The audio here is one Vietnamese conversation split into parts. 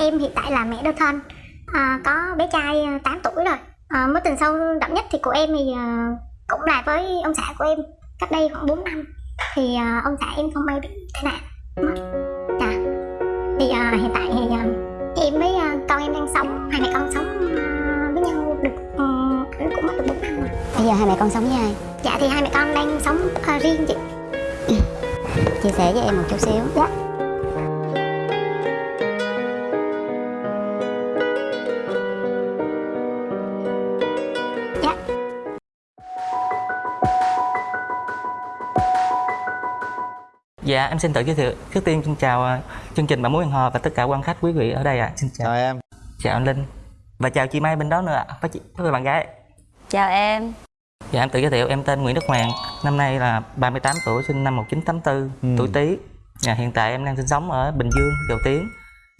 Em hiện tại là mẹ đơn thân. À, Có bé trai à, 8 tuổi rồi. À, Mối tình sâu đậm nhất thì của em thì à, cũng là với ông xã của em Cách đây khoảng 4 năm. Thì à, ông xã em không may bị tai nạn. Mất Dạ. Thì à, hiện tại thì à, em với à, con em đang sống Hai mẹ con sống à, với nhau được à, cũng mất được 4 năm rồi. Bây giờ hai mẹ con sống với ai? Dạ thì hai mẹ con đang sống à, riêng chị. Chia sẻ với em một chút xíu. Dạ Dạ, em xin tự giới thiệu. Trước tiên xin chào ờ, chương trình Bạn Muốn Hẹn Hò và tất cả quan khách quý vị ở đây ạ. Xin chào. chào em Chào anh Linh. Và chào chị Mai bên đó nữa ạ. Với chị với bạn gái. Chào em Dạ, em tự giới thiệu. Em tên Nguyễn Đức Hoàng. Năm nay là 38 tuổi, sinh năm 1984, Ừ. tuổi Tý. Dạ, hiện tại em đang sinh sống ở Bình Dương, Dầu Tiếng.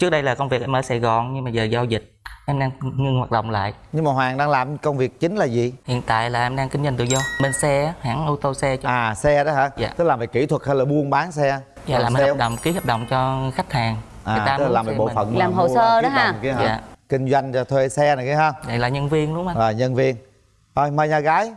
Trước đây là công việc em ở Sài Gòn nhưng mà giờ do dịch em đang ngưng hoạt động lại. nhưng mà hoàng đang làm công việc chính là gì Hiện tại là em đang kinh doanh tự do. Bên xe, hãng ô tô xe cho à xe đó hả Dạ. tức là về kỹ thuật hay là buôn bán xe Dạ, làm sale? hợp đồng, ký hợp đồng cho khách hàng. à tức là muốn làm về bộ phận Làm hồ sơ đó ha? kia hả Dạ. kinh doanh cho thuê xe này kia ha Đây là nhân viên đúng không anh? rồi nhân viên thôi mời nhà gái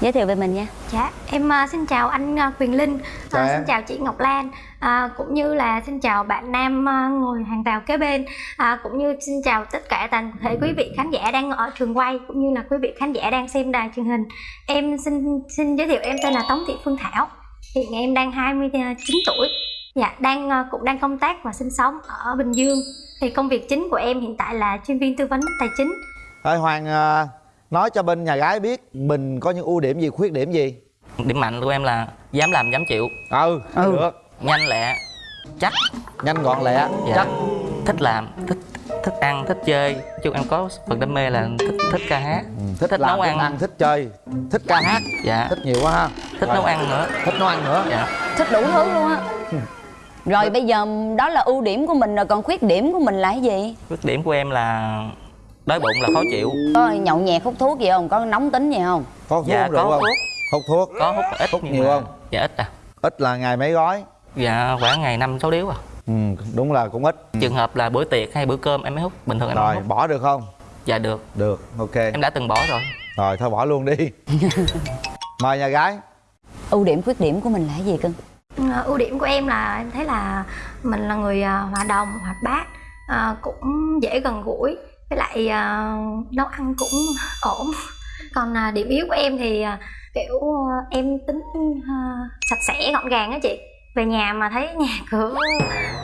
Giới thiệu về mình nha Dạ, em à, xin chào anh à, Quyền Linh, Chào em. xin chào chị Ngọc Lan, à, cũng như là xin chào bạn Nam à, ngồi hàng rào kế bên, à, cũng như xin chào tất cả toàn thể quý vị khán giả đang ở trường quay, cũng như là quý vị khán giả đang xem đài truyền hình. Em xin xin giới thiệu em tên là Tống Thị Phương Thảo, hiện em đang 29 tuổi, dạ đang à, cũng đang công tác và sinh sống ở Bình Dương. Thì công việc chính của em hiện tại là chuyên viên tư vấn tài chính. thôi hoàng nói cho bên nhà gái biết mình có những ưu điểm gì khuyết điểm gì Điểm mạnh của em là dám làm dám chịu, ừ, Ừ. được nhanh lẹ, chắc, nhanh gọn lẹ dạ. chắc thích làm, thích thích ăn, thích chơi. Chung em có phần đam mê là thích thích ca hát, ừ, thích, thích làm nấu ăn. ăn thích chơi thích ca hát dạ, thích nhiều quá ha thích Rồi, nấu ăn nữa. thích nấu ăn nữa Dạ. Thích đủ thứ luôn á Rồi bây giờ đó là ưu điểm của mình rồi còn khuyết điểm của mình là cái gì? Khuyết điểm của em là đói bụng là khó chịu, Có nhậu nhẹt hút thuốc gì không? Có nóng tính gì không? có hút dạ rượu có không thuốc, hút thuốc có hút ít Hút nhiều mà- không? Dạ ít à. ít là ngày mấy gói Dạ khoảng ngày năm sáu điếu à. ừ, đúng là cũng ít Trường hợp là bữa tiệc hay bữa cơm em mới hút, bình thường em không rồi hút. bỏ được không Dạ được, được ok em đã từng bỏ rồi. rồi thôi bỏ luôn đi mời nhà gái Ưu điểm khuyết điểm của mình là cái gì cưng? Ờ, ưu điểm của em là em thấy là mình là người à, hòa đồng hoạt bát à, cũng dễ gần gũi với lại à, nấu ăn cũng ổn. Còn à, điểm yếu của em thì à, kiểu à, em tính à, sạch sẽ gọn gàng á chị. Về nhà mà thấy nhà cửa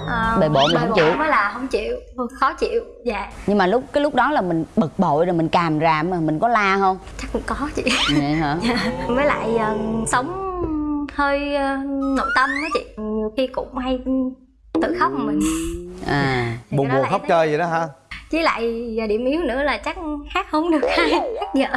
à, Bề bộn là không chịu. mới là không chịu khó chịu dạ. Nhưng mà lúc cái lúc đó là mình bực bội rồi mình càm ràm mà mình có la không? chắc cũng có chị. Vậy hả? với lại à, sống hơi à, nội tâm á chị. Nhiều khi cũng hay tự khóc mình. À. Buồn buồn khóc chơi vậy đó hả với lại và điểm yếu nữa là chắc hát không được hay hát dở.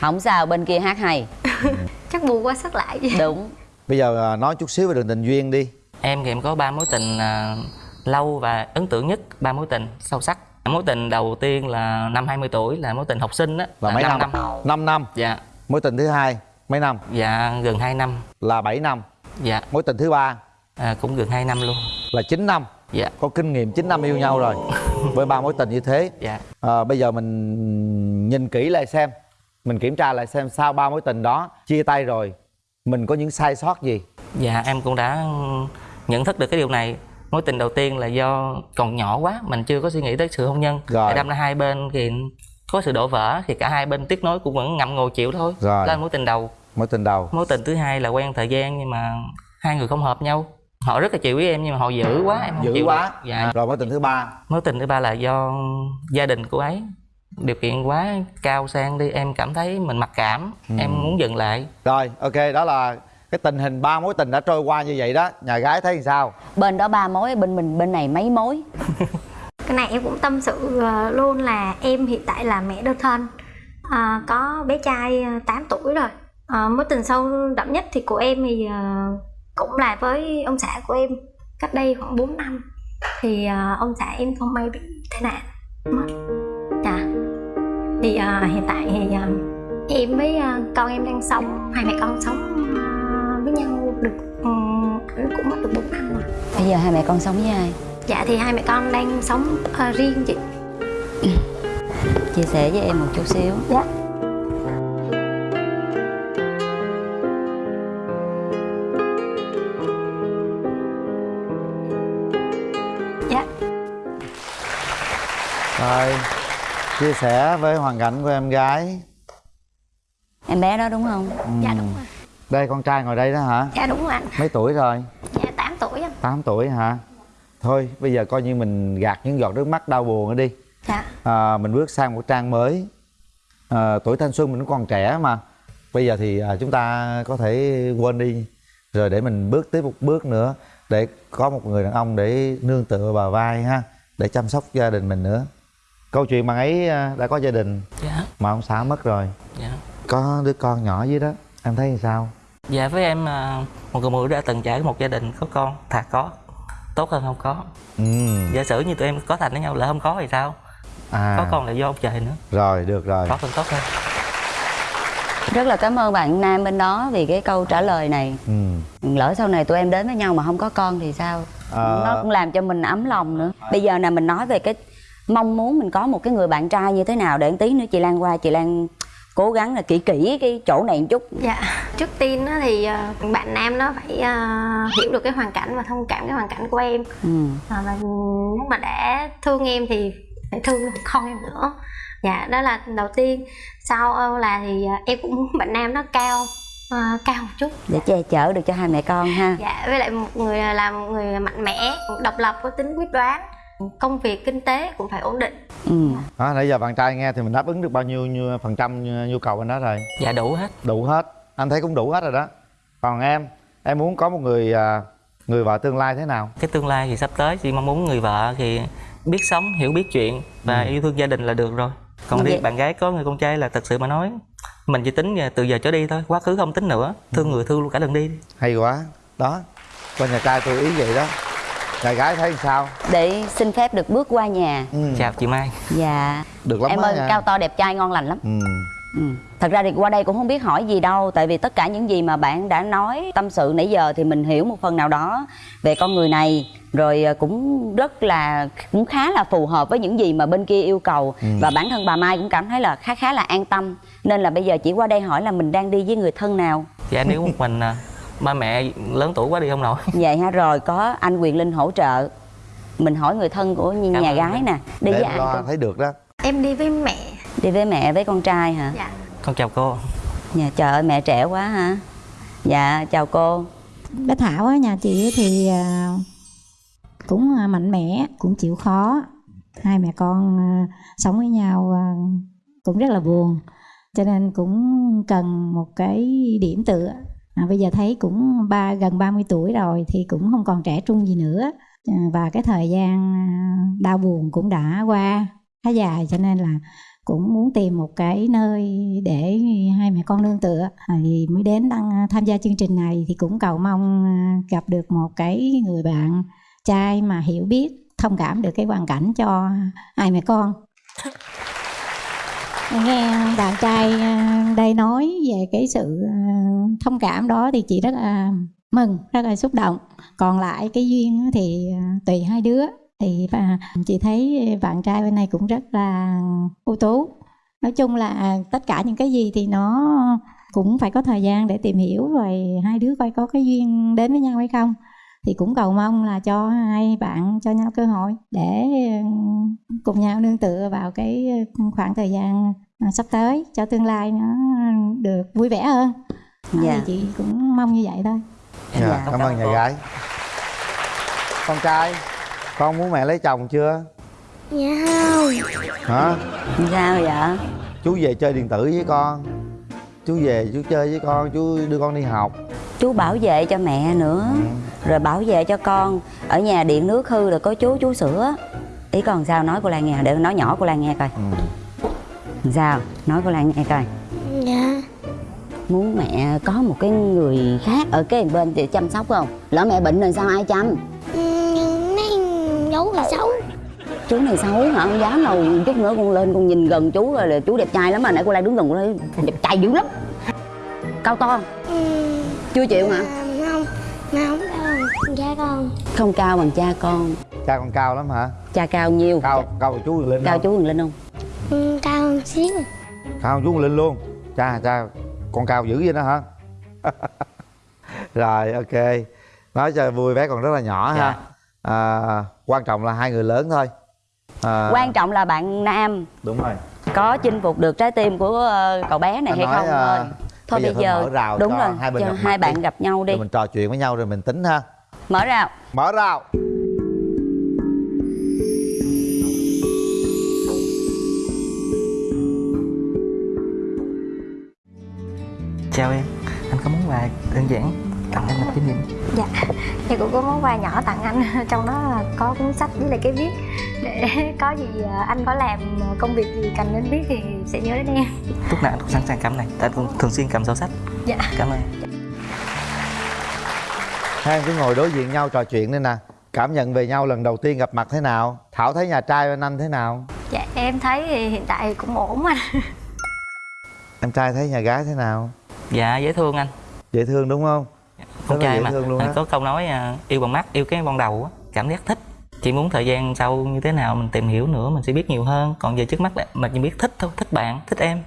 Không sao bên kia hát hay. Chắc bù qua sức lại vậy Đúng. Bây giờ à, nói chút xíu về đường tình duyên đi. Em thì em có ba mối tình à, lâu và ấn tượng nhất, ba mối tình sâu sắc. Mối tình đầu tiên là năm 20 tuổi là mối tình học sinh á, là mấy năm năm? năm. 5 năm? Dạ, mối tình thứ hai mấy năm? Dạ gần 2 năm. là 7 năm? Dạ, mối tình thứ ba? À, cũng gần 2 năm luôn. là 9 năm? Dạ, có kinh nghiệm 9 năm yêu nhau rồi với ba mối tình như thế dạ. à, bây giờ mình nhìn kỹ lại xem mình kiểm tra lại xem sau ba mối tình đó chia tay rồi mình có những sai sót gì Dạ em cũng đã nhận thức được cái điều này. Mối tình đầu tiên là do còn nhỏ quá, mình chưa có suy nghĩ tới sự hôn nhân. Rồi. Đâm ra hai bên thì có sự đổ vỡ thì cả hai bên tiếc nối cũng vẫn ngậm ngùi chịu thôi. Rồi. Đó là mối tình đầu. mối tình đầu Mối tình thứ hai là quen thời gian nhưng mà hai người không hợp nhau. Họ rất là chịu với em nhưng mà họ dữ quá em không dữ chịu quá. được. Dạ. rồi mối tình thứ ba. Mối tình thứ ba là do gia đình cô ấy. Điều kiện quá cao sang đi em cảm thấy mình mặc cảm Ừ. em muốn dừng lại. Rồi ok đó là cái tình hình ba mối tình đã trôi qua như vậy đó. Nhà gái thấy sao? Bên đó ba mối bên mình bên này mấy mối? Cái này em cũng tâm sự ờ, luôn là em hiện tại là mẹ đơn thân. À, có bé trai ờ, 8 tuổi rồi. À, mối tình sâu đậm nhất thì của em thì cũng là với ông xã của em cách đây khoảng 4 năm. Thì ờ, ông xã em không may bị tai nạn. Mất dạ. Thì ờ, hiện tại thì ờ, em với ờ, con em đang sống hai mẹ con sống ờ, với nhau được ừ, cũng mất được 4 năm rồi. Bây giờ hai mẹ con sống với ai? dạ thì hai mẹ con đang sống ờ, riêng chị. Chia sẻ với em một chút xíu. Dạ rồi chia sẻ với hoàn cảnh của em gái. Em bé đó đúng không? Dạ đúng rồi. Đây con trai ngồi đây đó hả? Dạ đúng rồi anh. Mấy tuổi rồi? Dạ 8 tuổi anh. 8 tuổi hả? Thôi bây giờ coi như mình gạt những giọt nước mắt đau buồn đi. Dạ. À, mình bước sang một trang mới. À, tuổi thanh xuân mình còn trẻ mà. Bây giờ thì à, chúng ta có thể quên đi. Rồi để mình bước tiếp một bước nữa để có một người đàn ông để nương tựa vào vai ha để chăm sóc gia đình mình nữa câu chuyện bạn ấy à, đã có gia đình. Dạ. Mà ông xã mất rồi. Dạ. Có đứa con nhỏ dưới đó em thấy sao? Dạ với em à, một người nữ đã từng trải một gia đình có con thà có tốt hơn không có. Ừ. Giả sử như tụi em có thành với nhau lỡ không có thì sao? À. Có con là do ông trời nữa. Rồi được rồi. Có còn tốt hơn. Rất là cảm ơn bạn nam bên đó vì cái câu trả lời này. Ừ. Lỡ sau này tụi em đến với nhau mà không có con thì sao? Ờ. nó cũng làm cho mình ấm lòng nữa. Bây giờ nè mình nói về cái mong muốn mình có một cái người bạn trai như thế nào để tí nữa chị lan qua chị lan cố gắng là kỹ kỹ cái chỗ này một chút. Dạ, trước tiên á thì ờ, bạn nam nó phải ờ, hiểu được cái hoàn cảnh và thông cảm cái hoàn cảnh của em. Ừ. Ờ, và nếu mà đã thương em thì phải thương con em nữa. Dạ đó là đầu tiên. Sau là thì em cũng muốn bạn nam nó cao ờ, cao một chút. Để che chở được cho hai mẹ con ha. Dạ với lại một người là một người mạnh mẽ độc lập có tính quyết đoán công việc kinh tế cũng phải ổn định. Ừ. đó nãy giờ bạn trai nghe thì mình đáp ứng được bao nhiêu, nhiêu phần trăm nhu cầu anh đó rồi? Dạ đủ hết. Đủ hết. Anh thấy cũng đủ hết rồi đó. Còn em em muốn có một người à, người vợ tương lai thế nào? Cái tương lai thì sắp tới chị mong muốn người vợ thì biết sống hiểu biết chuyện và yêu thương gia đình là được rồi. Còn Vậy- riêng bạn gái có người con trai là thật sự mà nói mình chỉ tính từ giờ trở đi thôi quá khứ không tính nữa. Thương người thương luôn cả lần đi. Hay quá. Đó con nhà trai tôi ý vậy đó nhà gái thấy sao để xin phép được bước qua nhà ừ. chào chị mai dạ được lắm em ơi nha. cao to đẹp trai ngon lành lắm ừ. Ừ. Thật ra thì qua đây cũng không biết hỏi gì đâu Tại vì tất cả những gì mà bạn đã nói tâm sự nãy giờ Thì mình hiểu một phần nào đó về con người này Rồi à, cũng rất là cũng khá là phù hợp với những gì mà bên kia yêu cầu Ừ. Và bản thân bà Mai cũng cảm thấy là khá khá là an tâm Nên là bây giờ chỉ qua đây hỏi là mình đang đi với người thân nào dạ nếu một mình à, ba mẹ lớn tuổi quá đi không nổi Vậy ha rồi có anh Quyền Linh hỗ trợ. Mình hỏi người thân của nhà Cảm ơn gái nè. Đi để với em ai lo thấy được đó. Em đi với mẹ. Đi với mẹ với con trai hả? dạ. Con chào cô. Dạ trời ơi mẹ trẻ quá hả? Dạ chào cô. Bé thảo á nhà chị thì à, cũng à, mạnh mẽ cũng chịu khó. Hai mẹ con à, sống với nhau cũng rất là buồn. Cho nên cũng cần một cái điểm tựa à, bây giờ thấy cũng ba gần 30 tuổi rồi thì cũng không còn trẻ trung gì nữa. À, và cái thời gian à, đau buồn cũng đã qua khá dài cho nên là cũng muốn tìm một cái nơi để hai mẹ con nương tựa. À, thì mới đến đăng à, tham gia chương trình này thì cũng cầu mong à, gặp được một cái người bạn trai mà hiểu biết thông cảm được cái hoàn cảnh cho hai mẹ con. nghe à, bạn trai à, đây nói về cái sự à, thông cảm đó thì chị rất là mừng, rất là xúc động. Còn lại cái duyên thì tùy hai đứa. Thì và chị thấy bạn trai bên này cũng rất là ưu tú. Nói chung là tất cả những cái gì thì nó cũng phải có thời gian để tìm hiểu rồi hai đứa coi có cái duyên đến với nhau hay không thì cũng cầu mong là cho hai bạn cho nhau cơ hội để ừ, cùng nhau nương tựa vào cái khoảng thời gian à, sắp tới cho tương lai nó được vui vẻ hơn. Dạ. thì chị cũng mong như vậy thôi. Dạ, Dạ. cảm ơn nhà gái. Con trai con muốn mẹ lấy chồng chưa? Dạ. Không hả? Sao vậy? chú về chơi điện tử với con. Chú về chú chơi với con chú đưa con đi học. Chú bảo vệ cho mẹ nữa Rồi bảo vệ cho con. Ở nhà điện nước hư rồi có chú chú sửa. Ý con sao? Nói cô Lan nghe. Để nói nhỏ cô Lan nghe coi. Ừ. Sao? Nói cô Lan nghe coi. Dạ. Muốn mẹ có một cái người khác Ở cái bên để chăm sóc không? Lỡ mẹ bệnh rồi sao ai chăm? Mấy giấu người xấu. Chú này xấu hả? Không dám đâu. Chút nữa con lên con nhìn gần chú rồi là chú đẹp trai lắm mà. Nãy cô Lan đứng gần cô thấy đẹp trai dữ lắm. Cao to. Chưa chịu hả? Không không con? Không cao bằng cha con. Cha con cao lắm hả? Cha cao nhiêu? Cao cao chú lên cao không? chú Linh không? Ừ, cao hơn xíu. Cao chú lên luôn. Cha cha con cao dữ vậy đó hả? Rồi ok. Nói cho vui bé còn rất là nhỏ ha. À, quan trọng là hai người lớn thôi. À, quan trọng là bạn nam. Đúng rồi. Có chinh phục được trái tim của ờ, cậu bé này Anh hay nói, không à, thôi bây bây giờ giờ, thôi mở rào đúng cho rồi hai bên cho hai bạn đi. gặp nhau đi. rồi mình trò chuyện với nhau rồi mình tính ha mở rào. Mở rào. Chào em anh có món quà đơn giản tặng em một kỷ niệm dạ thì cũng có món quà nhỏ tặng anh. Trong đó là có cuốn sách với lại cái viết. Để có gì à, anh có làm công việc gì cần đến viết thì sẽ nhớ đến em. Lúc nào anh cũng sẵn sàng cầm này tại anh cũng thường xuyên cầm sổ sách. Dạ. Cảm ơn hai em cứ ngồi đối diện nhau trò chuyện đây nè. Cảm nhận về nhau lần đầu tiên gặp mặt thế nào? Thảo thấy nhà trai bên anh thế nào? Dạ em thấy thì hiện tại cũng ổn anh. Em trai thấy nhà gái thế nào? Dạ dễ thương anh. Dễ thương đúng không? Con Rất trai dễ mà. thương luôn Anh á. có câu nói à, yêu bằng mắt yêu cái ban đầu á. Cảm giác thích. Chỉ muốn thời gian sau như thế nào mình tìm hiểu nữa mình sẽ biết nhiều hơn. Còn giờ trước mắt là mình chỉ biết thích thôi. Thích bạn thích em.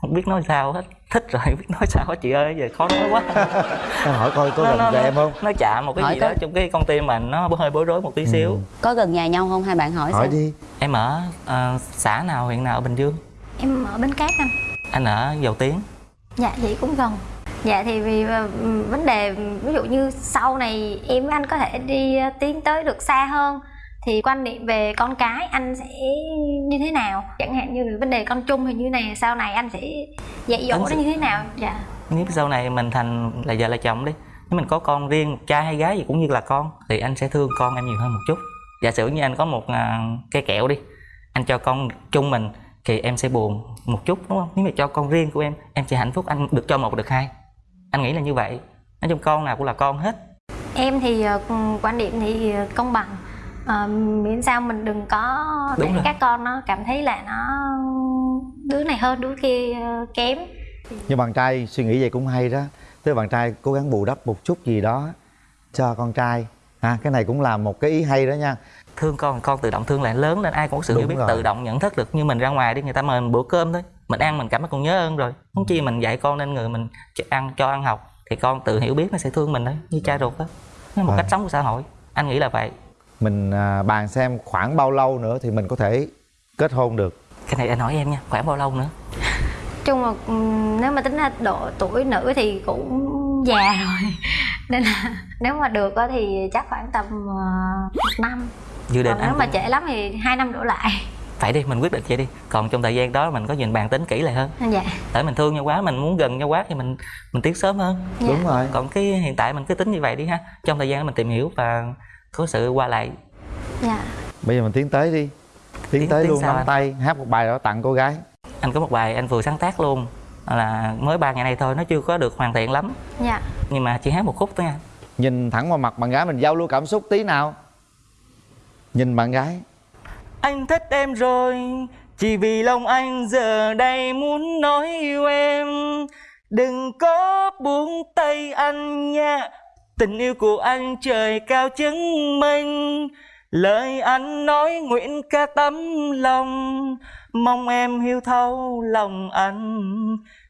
Không biết nói sao hết thích rồi biết nói sao hết chị ơi giờ khó nói quá. Em hỏi coi có gần cho em không? nó chạm một cái Hỏi gì có- đó trong cái con tim mình nó hơi bối rối một tí xíu. Ừ. có gần nhà nhau không? Hai bạn hỏi, hỏi xem. đi. Em ở à, xã nào huyện nào ở bình dương? Em ở bến cát anh. Anh ở dầu tiến. Dạ vậy cũng gần. Dạ thì vì ờ, vấn đề ví dụ như sau này em với anh có thể đi ờ, tiến tới được xa hơn thì quan niệm về con cái anh sẽ như thế nào? Chẳng hạn như vấn đề con chung thì như này sau này anh sẽ dạy dỗ Anh nó sẽ- như thế nào? Dạ. Nếu sau này mình thành là vợ là chồng đi nếu mình có con riêng một trai hay gái gì cũng như là con thì anh sẽ thương con em nhiều hơn một chút. Giả sử như anh có một à, cây kẹo đi anh cho con chung mình thì em sẽ buồn một chút đúng không? Nếu mà cho con riêng của em em sẽ hạnh phúc anh được cho một được hai. Anh nghĩ là như vậy. Nói chung con nào cũng là con hết. Em thì ờ, quan điểm thì ờ, công bằng Ờ, miễn sao mình đừng có để Đúng rồi. các con nó cảm thấy là nó đứa này hơn đứa kia ờ, kém. Nhưng bạn trai suy nghĩ vậy cũng hay đó. Tức là bạn trai cố gắng bù đắp một chút gì đó cho con trai. À cái này cũng là một cái ý hay đó nha. Thương con con tự động thương lại lớn lên ai cũng có sự Đúng hiểu biết rồi. tự động nhận thức được. Như mình ra ngoài đi người ta mời mình bữa cơm thôi. Mình ăn mình cảm thấy còn nhớ ơn rồi. Không chi mình dạy con nên người mình ăn cho ăn học thì con tự hiểu biết nó sẽ thương mình đấy như cha ruột đó nó một Vâng. cách sống của xã hội. Anh nghĩ là vậy mình à, bàn xem khoảng bao lâu nữa thì mình có thể kết hôn được. Cái này anh hỏi em nha khoảng bao lâu nữa? Chung là ừm, nếu mà tính ra độ tuổi nữ thì cũng già rồi. Nên là nếu mà được á thì chắc khoảng tầm uh, một năm. Dự định còn nếu mà cũng- trễ lắm thì hai năm đổ lại. Phải đi mình quyết định vậy đi. Còn trong thời gian đó mình có nhìn bàn tính kỹ lại hơn. Dạ. Tại mình thương nhau quá mình muốn gần nhau quá thì mình mình tiến sớm hơn. Dạ. đúng rồi. Còn cái hiện tại mình cứ tính như vậy đi ha. Trong thời gian đó mình tìm hiểu và có sự qua lại. Dạ. Bây giờ mình tiến tới đi. Tiến, Tiến- tới tiến luôn nắm anh? tay hát một bài đó tặng cô gái. Anh có một bài anh vừa sáng tác luôn. Là mới ba ngày nay thôi nó chưa có được hoàn thiện lắm. Dạ. Nhưng mà chỉ hát một khúc thôi nha. Nhìn thẳng vào mặt bạn gái mình giao lưu cảm xúc tí nào. Nhìn bạn gái. Anh thích em rồi chỉ vì lòng anh giờ đây muốn nói yêu em. Đừng có buông tay anh nha tình yêu của anh trời cao chứng minh. Lời anh nói nguyện ca tấm lòng. Mong em hiểu thấu lòng anh.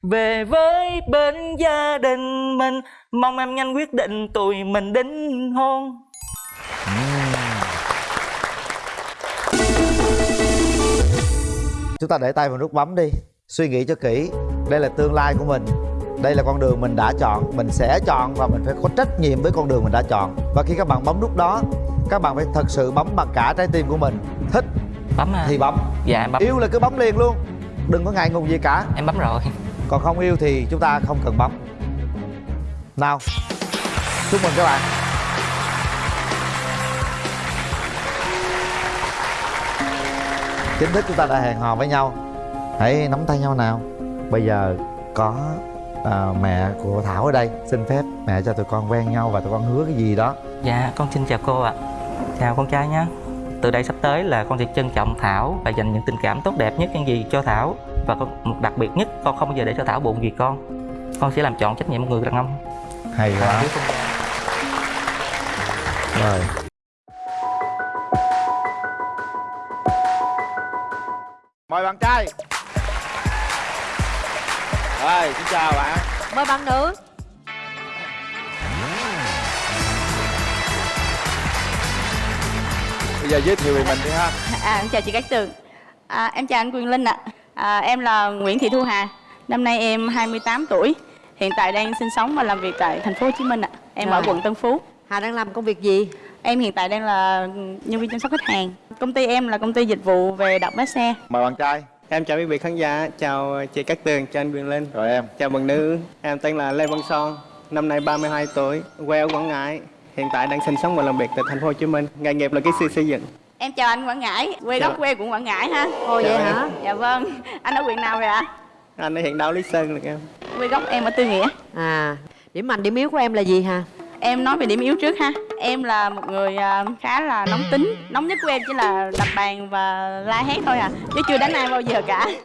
Về với bên gia đình mình. Mong em nhanh quyết định tụi mình đính hôn. Chúng ta để tay vào nút bấm đi. Suy nghĩ cho kỹ. Đây là tương lai của mình đây là con đường mình đã chọn mình sẽ chọn và mình phải có trách nhiệm với con đường mình đã chọn. Và khi các bạn bấm nút đó các bạn phải thật sự bấm bằng cả trái tim của mình. Thích bấm à. thì bấm. Dạ em bấm. Yêu là cứ bấm liền luôn. Đừng có ngại ngùng gì cả. Em bấm rồi. Còn không yêu thì chúng ta không cần bấm. Nào chúc mừng các bạn. Chính thức chúng ta đã hẹn hò với nhau. Hãy nắm tay nhau nào. Bây giờ có à, mẹ của thảo ở đây xin phép mẹ cho tụi con quen nhau và tụi con hứa cái gì đó Dạ, con xin chào cô ạ. Chào con trai nhé. Từ đây sắp tới là con sẽ trân trọng Thảo và dành những tình cảm tốt đẹp nhất những gì cho Thảo và con một đặc biệt nhất con không bao giờ để cho Thảo buồn vì con. Con sẽ làm chọn trách nhiệm một người đàn ông. hay quá trai. rồi chào bạn. Mời bạn nữ. Bây giờ giới thiệu về mình đi ha. À, em chào chị Cát Tường. À, Em chào anh Quyền Linh ạ. À, Em là Nguyễn Thị Thu Hà. Năm nay em 28 tuổi. Hiện tại đang sinh sống và làm việc tại thành phố Hồ Chí Minh ạ. Em ở Rồi. quận Tân Phú. Hà đang làm công việc gì? Em hiện tại đang là nhân viên chăm sóc khách hàng. Công ty em là công ty dịch vụ về đọc lái xe. Mời bạn trai Em chào quý vị khán giả, chào chị Cát Tường, chào anh Quyền Linh. Rồi em. Chào bạn nữ, em tên là Lê Văn Son Năm nay 32 tuổi, quê ở Quảng Ngãi Hiện tại đang sinh sống và làm việc tại thành phố Hồ Chí Minh Nghề nghiệp là kỹ sư xây dựng. Em chào anh Quảng Ngãi Quê Chào. gốc quê cũng Quảng Ngãi ha. Ồ vậy em. hả? Dạ vâng. Anh ở huyện nào vậy ạ? Anh ở hiện đạo Lý Sơn được em. Quê gốc em ở Tư Nghĩa. À điểm mạnh điểm yếu của em là gì hà Em nói về điểm yếu trước ha. Em là một người à, khá là nóng tính. Nóng nhất của em chỉ là đập bàn và la hét thôi à. Chứ chưa đánh ai bao giờ cả.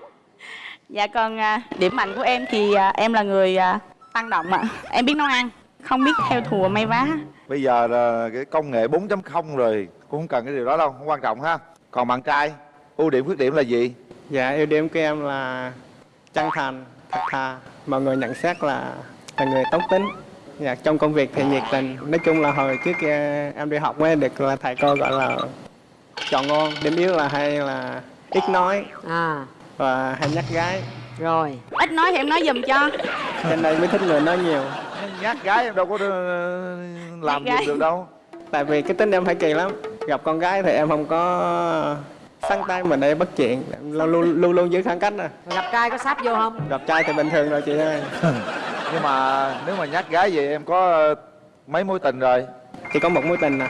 Dạ còn à, điểm mạnh của em thì à, em là người à, tăng động ạ. Em biết nấu ăn Không biết theo thùa may vá. Bây giờ là cái công nghệ 4.0 rồi cũng không cần cái điều đó đâu không quan trọng ha. Còn bạn trai ưu điểm khuyết điểm là gì? Dạ, ưu điểm của em là chân thành, thật thà. Mọi người nhận xét là là người tốt tính dạ, Trong công việc thì nhiệt tình. Nói chung là hồi trước kia em đi học mới được là thầy cô gọi là chọn ngon Điểm yếu là hay là ít nói à. và hay nhắc gái. Rồi. Ít nói thì em nói giùm cho. Cho nên mới thích người nói nhiều. Nhát gái em đâu có ờ, làm gì được đâu. Tại vì cái tính em phải kỳ lắm. Gặp con gái thì em không có săn tay mình để bắt chuyện. Luôn luôn luôn, luôn giữ khoảng cách à Rồi gặp trai có sáp vô không? Gặp trai thì bình thường rồi chị ơi nhưng mà nếu mà nhát gái vậy em có ờ, mấy mối tình rồi? Chỉ có một mối tình à.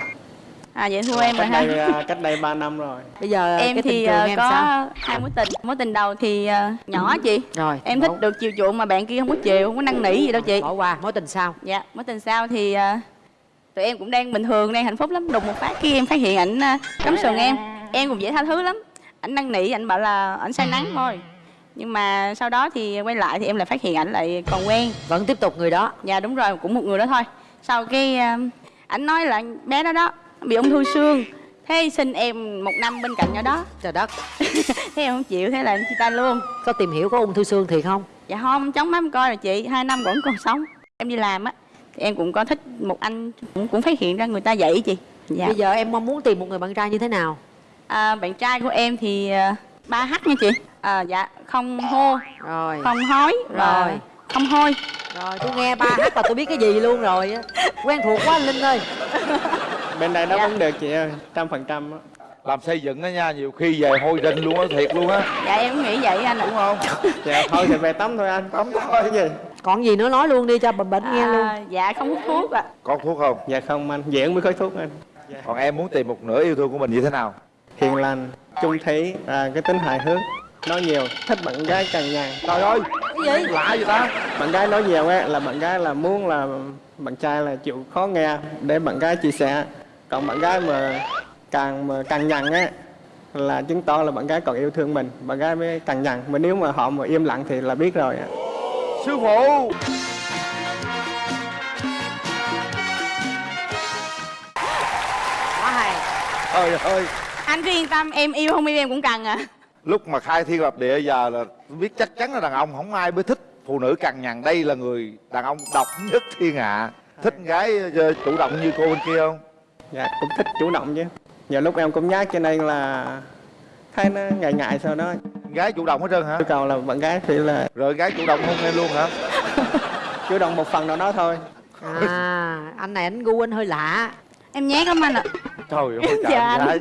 À vậy thua em rồi cách ha đây à, cách đây 3 năm rồi. Bây giờ Em cái tình thì trường à, em có sao? hai mối tình. Mối tình đầu thì nhỏ chị. Rồi Em thích được chiều chuộng mà bạn kia không có chiều Không có năn nỉ gì đâu chị. Bỏ qua mối tình sao? Dạ, mối tình sau thì tụi em cũng đang bình thường, đang hạnh phúc lắm. Đùng một phát kia em phát hiện ảnh cắm sừng em. Em cũng dễ tha thứ lắm. Ảnh năn nỉ, ảnh bảo là ảnh say nắng thôi. Nhưng mà sau đó thì quay lại thì em lại phát hiện ảnh lại còn quen. vẫn tiếp tục người đó Dạ đúng rồi, cũng một người đó thôi. Sau cái à, ảnh nói là bé đó đó bị ung thư xương. Thế xin em một năm bên cạnh nhỏ đó. trời đất Thế em không chịu, thế là em chia tay luôn. có tìm hiểu có ung thư xương thiệt không Dạ không, chống mắt em coi rồi chị, hai năm vẫn còn sống. Em đi làm á, thì em cũng có thích một anh cũng, cũng phát hiện ra người ta vậy chị. Dạ. bây giờ em mong muốn tìm một người bạn trai như thế nào À, bạn trai của em thì à, ba h nha chị. À, dạ không hô, rồi. Không hói và Rồi. không hôi. rồi tôi nghe ba hát là tôi biết cái gì luôn rồi á. Quen thuộc quá anh linh ơi. Bên đây đáp Dạ. ứng được chị ơi trăm phần trăm á. làm xây dựng đó nha nhiều khi về hôi rinh luôn á thiệt luôn á. Dạ em cũng nghĩ vậy anh đúng không dạ thôi thì về tắm thôi anh tắm thôi cái gì. Còn gì nữa nói luôn đi cho bệnh bệnh nghe luôn. À, dạ không hút thuốc ạ. có thuốc không? Dạ không anh diễn mới khói thuốc anh. Còn em muốn tìm một nửa yêu thương của mình như thế nào? Hiền lành trung thủy à, cái tính hài hước nói nhiều thích bạn gái cằn nhằn trời ơi! Cái gì? Lạ vậy ta? Bạn gái nói nhiều á là bạn gái là muốn là bạn trai là chịu khó nghe để bạn gái chia sẻ. Còn bạn gái mà càng mà càng nhằn á là chứng tỏ là bạn gái còn yêu thương mình. Bạn gái mới càng nhằn mà nếu mà họ mà im lặng thì là biết rồi á. Sư phụ! Quá hay. Trời ơi! Anh cứ yên tâm, em yêu không yêu em cũng cần à. Lúc mà khai thiên lập địa giờ là biết chắc chắn là đàn ông không ai mới thích phụ nữ cằn nhằn. Đây là người đàn ông độc nhất thiên hạ. Thích gái ờ, chủ động như cô bên kia không? Dạ cũng thích chủ động chứ. Nhiều lúc em cũng nhát cho nên là thấy nó ngại ngại sau đó. Gái chủ động hết trơn hả? Yêu cầu là bạn gái phải là rồi gái chủ động hôn em luôn hả? Chủ động một phần nào đó thôi. À anh này anh gu anh hơi lạ. Em nhát lắm anh ạ. trời ơi Dạ trời anh. gái.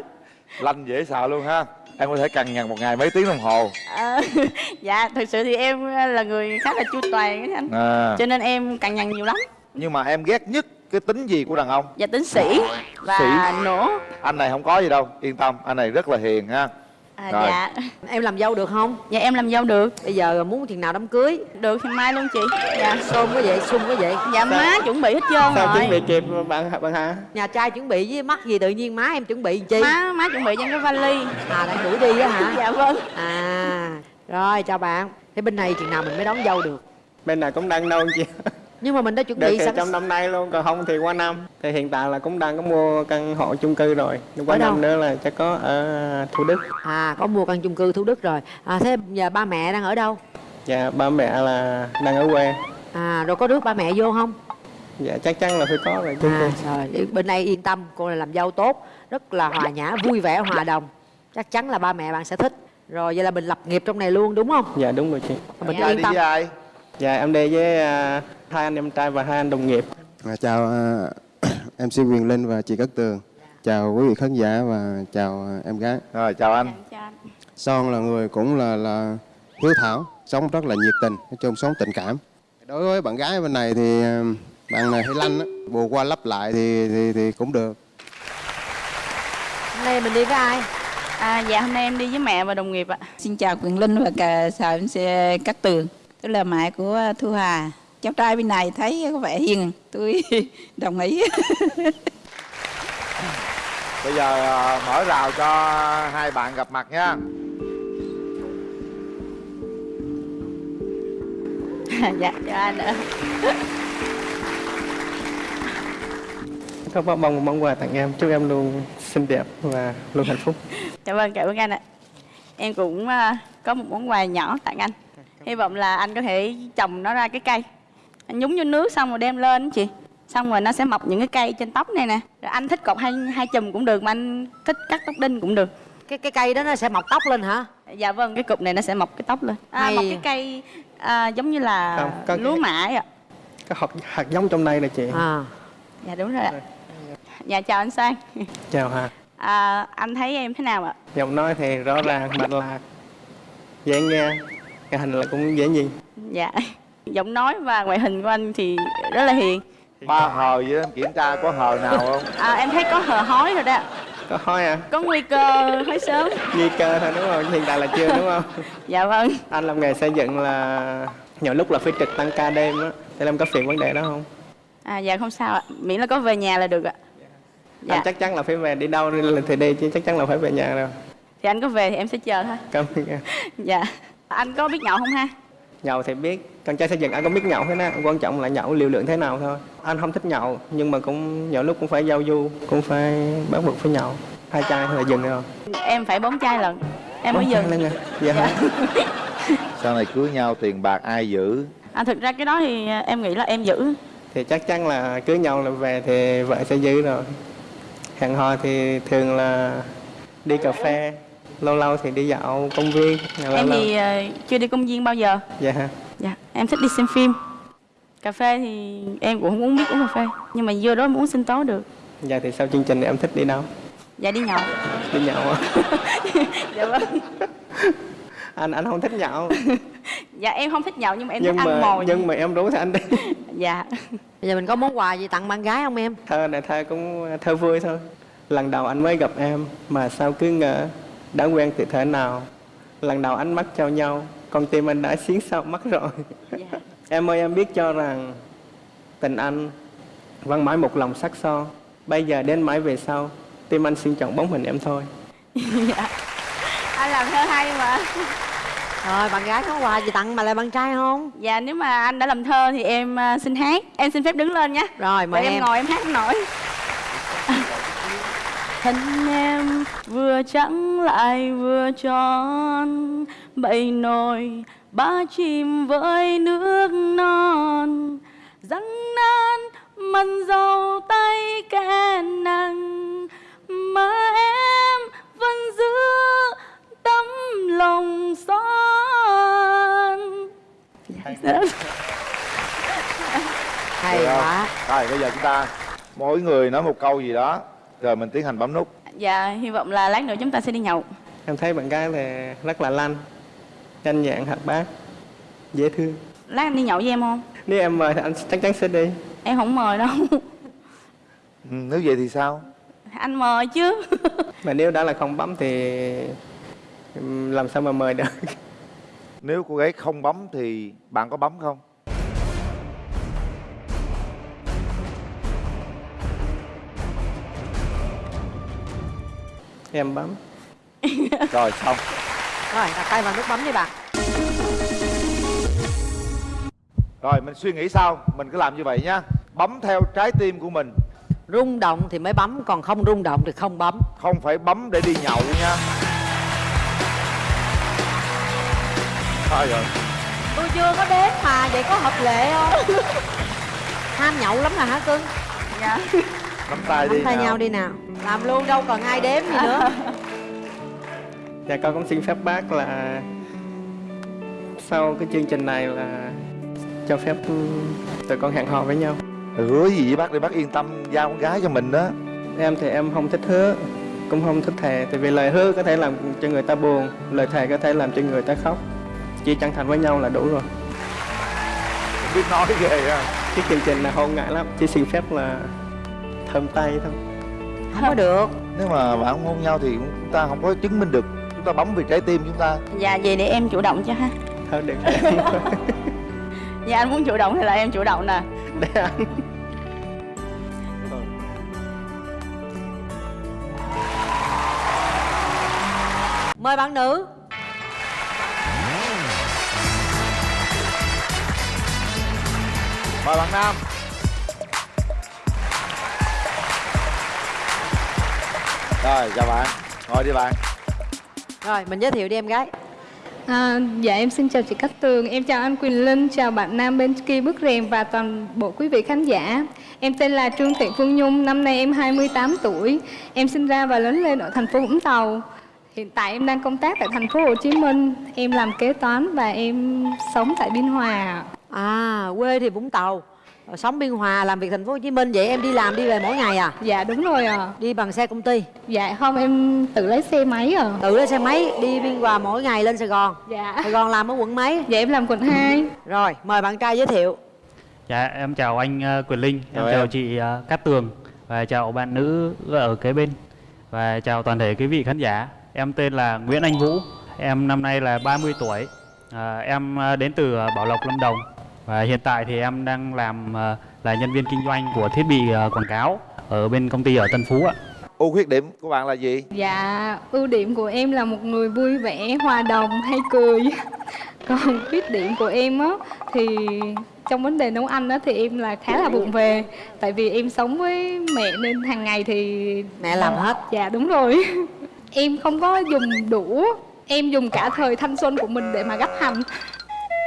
Lanh dễ sợ luôn ha em có thể cằn nhằn một ngày mấy tiếng đồng hồ À, dạ thực sự thì em là người khá là chu toàn á anh. à, Cho nên em cằn nhằn nhiều lắm. nhưng mà em ghét nhất cái tính gì của đàn ông Dạ tính sĩ và Sĩ. nổ. anh này không có gì đâu yên tâm anh này rất là hiền ha À, Rồi. dạ. em làm dâu được không Dạ em làm dâu được. bây giờ muốn chừng nào đám cưới Được thì mai luôn chị. Dạ. xôm có vậy xung có vậy Dạ má chuẩn bị hết trơn sao rồi. chuẩn bị kịp bạn bạn hả nhà trai chuẩn bị với mắc gì tự nhiên má em chuẩn bị chi Má má chuẩn bị cho cái vali. à đang đuổi đi á hả Dạ vâng. à rồi chào bạn thế bên này chừng nào mình mới đón dâu được bên này cũng đang nôn chị nhưng mà mình đã chuẩn được bị thì sẵn trong năm nay luôn còn không thì qua năm. Thì hiện tại là cũng đang có mua căn hộ chung cư rồi. Nhưng qua Ở đâu? năm nữa là sẽ có ở Thủ Đức. À có mua căn chung cư thủ đức rồi. À thế giờ ba mẹ đang ở đâu? Dạ ba mẹ là đang ở quê. À rồi có rước ba mẹ vô không? Dạ chắc chắn là phải có rồi chung cư. à, rồi bên đây yên tâm cô là làm dâu tốt rất là hòa nhã vui vẻ hòa đồng. Chắc chắn là ba mẹ bạn sẽ thích. Rồi vậy là mình lập nghiệp trong này luôn đúng không? Dạ đúng rồi chị. Mình Trai yên đi tâm. với ai? Dạ em đi với à, hai anh em trai và hai anh đồng nghiệp. À, chào à, MC Quyền Linh và chị Cát Tường. Chào quý vị khán giả và chào à, em gái. Rồi chào anh. Son là người cũng là là hiếu thảo Sống rất là nhiệt tình Nói chung sống tình cảm. Đối với bạn gái bên này thì à, bạn này hay lanh á Bù qua lắp lại thì, thì, thì cũng được. Hôm nay mình đi với ai? À, dạ hôm nay em đi với mẹ và đồng nghiệp ạ. Xin chào Quyền Linh và cả chào MC Cát Tường. Tôi là mẹ của Thu Hà. Cháu trai bên này thấy có vẻ hiền, tôi đồng ý. bây giờ à, mở rào cho hai bạn gặp mặt nha dạ, chào anh ạ. có mong một món quà tặng em chúc em luôn xinh đẹp và luôn hạnh phúc Dạ vâng, cảm ơn anh ạ. Em cũng à, có một món quà nhỏ tặng anh. Hy vọng là anh có thể trồng nó ra cái cây. Anh nhúng vô nước xong rồi đem lên chị. Xong rồi nó sẽ mọc những cái cây trên tóc này nè. Rồi anh thích cột hai hai chùm cũng được mà anh thích cắt tóc đinh cũng được. cái cái cây đó nó sẽ mọc tóc lên hả Dạ vâng, cái cục này nó sẽ mọc cái tóc lên. À, Hay. mọc cái cây à, giống như là Không, có lúa cái- mã ạ. có hạt, hạt giống trong đây là chị à Dạ đúng rồi ạ. Dạ chào anh Sang. chào Hà À, anh thấy em thế nào ạ? giọng nói thì rõ ràng mạch lạc dễ nghe cái hình là cũng dễ nhìn Dạ. Giọng nói và ngoại hình của anh thì rất là hiền. ba hờ vậy đó em kiểm tra có hờ nào không À, em thấy có hờ hói rồi đó. có hỏi à Có nguy cơ hói sớm. nguy cơ thôi đúng không hiện tại là chưa đúng không Dạ vâng. anh làm nghề xây dựng là nhiều lúc là phải trực tăng ca đêm á thì em có phiền vấn đề đó không À, dạ không sao ạ. Miễn là có về nhà là được ạ. Dạ. anh chắc chắn là phải về đi đâu thì đi chứ chắc chắn là phải về nhà rồi Thì anh có về thì em sẽ chờ thôi. cảm ơn em Dạ. Anh có biết nhậu không ha? nhậu thì biết con trai xây dựng anh có biết nhậu thế nào quan trọng là nhậu liều lượng thế nào thôi anh không thích nhậu nhưng mà cũng nhiều lúc cũng phải giao du cũng phải bắt buộc phải nhậu hai chai là dừng rồi Em phải bốn chai lần. Em mới dừng. lên rồi dạ, hả? sau này cưới nhau tiền bạc ai giữ À, thực ra cái đó thì à, em nghĩ là em giữ. thì chắc chắn là cưới nhau là về thì vợ sẽ giữ rồi hẹn hò thì thường là đi cà phê lâu lâu thì đi dạo công viên lâu Em lâu- thì à, chưa đi công viên bao giờ. dạ hả Dạ, em thích đi xem phim. Cà phê thì em cũng không uống biết uống cà phê. Nhưng mà vô đó em uống sinh tố được. dạ thì sau chương trình em thích đi đâu Dạ đi nhậu. đi nhậu à? dạ vâng. anh anh không thích nhậu Dạ em không thích nhậu nhưng mà em nhưng thích ăn mà mồi. nhưng mà em rủ thì anh đi Dạ. bây giờ mình có món quà gì tặng bạn gái không em thơ này thơ cũng thơ vui thôi lần đầu anh mới gặp em mà sao cứ ngỡ đã quen từ thế nào lần đầu ánh mắt trao nhau con tim anh đã xiến sau mắt rồi dạ. em ơi em biết cho rằng tình anh vẫn mãi một lòng sắc son bây giờ đến mãi về sau tim anh xin chọn bóng hình em thôi dạ. Anh làm thơ hay mà. rồi bạn gái có quà gì tặng mà lại bạn trai không Dạ nếu mà anh đã làm thơ thì em à, xin hát. Em xin phép đứng lên nhé. rồi Để mời em, em ngồi em hát không nổi. Thân em vừa trắng lại vừa tròn Bầy nồi ba chim với nước non. Răng nan mần dầu tay kẻ nặng Mà em vẫn giữ tấm lòng son. Hay. Không? quá. Rồi bây giờ chúng ta mỗi người nói một câu gì đó rồi mình tiến hành bấm nút. Dạ hy vọng là lát nữa chúng ta sẽ đi nhậu. Em thấy bạn gái thì rất là lanh nhanh nhẹn hoạt bát dễ thương. Lát anh đi nhậu với em không? nếu em mời thì anh chắc chắn sẽ đi. Em không mời đâu. Ừ, nếu vậy thì sao? Anh mời chứ. Mà nếu đã là không bấm thì làm sao mà mời được? Nếu cô gái không bấm thì bạn có bấm không em bấm. Rồi xong. Rồi đặt tay vào nút bấm đi bạn. Rồi mình suy nghĩ sao mình cứ làm như vậy nhá. Bấm theo trái tim của mình. Rung động thì mới bấm còn không rung động thì không bấm. Không phải bấm để đi nhậu nha. Sao rồi tôi chưa có đếm mà vậy có hợp lệ không? Ham nhậu lắm là hả cưng? Dạ. Nắm tay đi nắm tay nào. nhau đi nào làm luôn đâu cần ai đếm gì nữa Dạ con cũng xin phép bác là sau cái chương trình này là cho phép ừ, tụi con hẹn hò với nhau. hứa gì với bác để bác yên tâm giao con gái cho mình đó Em thì em không thích hứa, cũng không thích thề, tại vì lời hứa có thể làm cho người ta buồn, lời thề có thể làm cho người ta khóc. Chỉ chân thành với nhau là đủ rồi. Không biết nói ghê ha Cái chương trình này hôn ngại lắm, chỉ xin phép là thơm tay thôi. Không có được. Nếu mà bạn không hôn nhau thì chúng ta không có chứng minh được. Chúng ta bấm vì trái tim chúng ta. Dạ vậy để em chủ động cho ha. Thôi được dạ anh muốn chủ động thì là em chủ động nè. Để anh. mời bạn nữ. Mời bạn nam rồi chào bạn ngồi đi bạn rồi mình giới thiệu đi em gái À, dạ em xin chào chị Cát Tường, em chào anh Quỳnh Linh, chào bạn nam bên kia bức rèm và toàn bộ quý vị khán giả. Em tên là Trương Thị Phương Nhung, năm nay em 28 tuổi. Em sinh ra và lớn lên ở thành phố Vũng Tàu. Hiện tại em đang công tác tại thành phố Hồ Chí Minh. Em làm kế toán và em sống tại Biên Hòa. à quê thì vũng tàu sống biên hòa làm việc thành phố hồ chí minh vậy em đi làm đi về mỗi ngày à Dạ đúng rồi à. đi bằng xe công ty Dạ không em tự lấy xe máy à. tự lấy xe máy đi biên hòa mỗi ngày lên sài gòn Dạ. sài gòn làm ở quận mấy Dạ em làm quận 2. rồi mời bạn trai giới thiệu Dạ, em chào anh ờ, Quyền Linh, em Chào chào em. chị ờ, Cát Tường và chào bạn nữ ở kế bên và chào toàn thể quý vị khán giả. Em tên là Nguyễn Anh Vũ, em năm nay là 30 tuổi. À, em ờ, đến từ ờ, Bảo Lộc, Lâm Đồng và hiện tại thì em đang làm ờ, là nhân viên kinh doanh của thiết bị ờ, quảng cáo ở bên công ty ở Tân Phú ạ. ưu khuyết điểm của bạn là gì Dạ, ưu điểm của em là một người vui vẻ, hòa đồng, hay cười. Còn khuyết điểm của em á thì trong vấn đề nấu ăn á thì em là khá là vụng về. Tại vì em sống với mẹ nên hàng ngày thì mẹ làm hết Dạ đúng rồi. Em không có dùng đũa, em dùng cả thời thanh xuân của mình để mà gắp hành.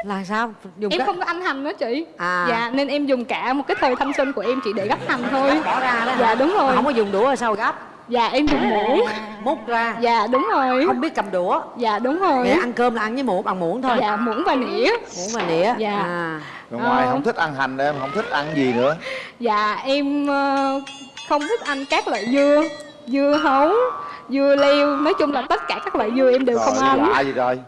Là sao dùng Em cái không có ăn hành đó chị. À. Dạ nên em dùng cả một cái thời thanh xuân của em chỉ để gắp hành thôi. bỏ ra đó hả? Dạ đúng rồi. không có dùng đũa sao gấp Dạ em dùng muỗng. múc ra Dạ đúng rồi. không biết cầm đũa Dạ đúng rồi. Mẹ ăn cơm là ăn với muỗng bằng muỗng thôi Dạ muỗng và nĩa. muỗng và nĩa Dạ. à. rồi ngoài Ờ. không thích ăn hành em không thích ăn gì nữa Dạ em ờ, không thích ăn các loại dưa, dưa hấu, dưa leo, nói chung là tất cả các loại dưa em đều không rồi ăn. lạ gì rồi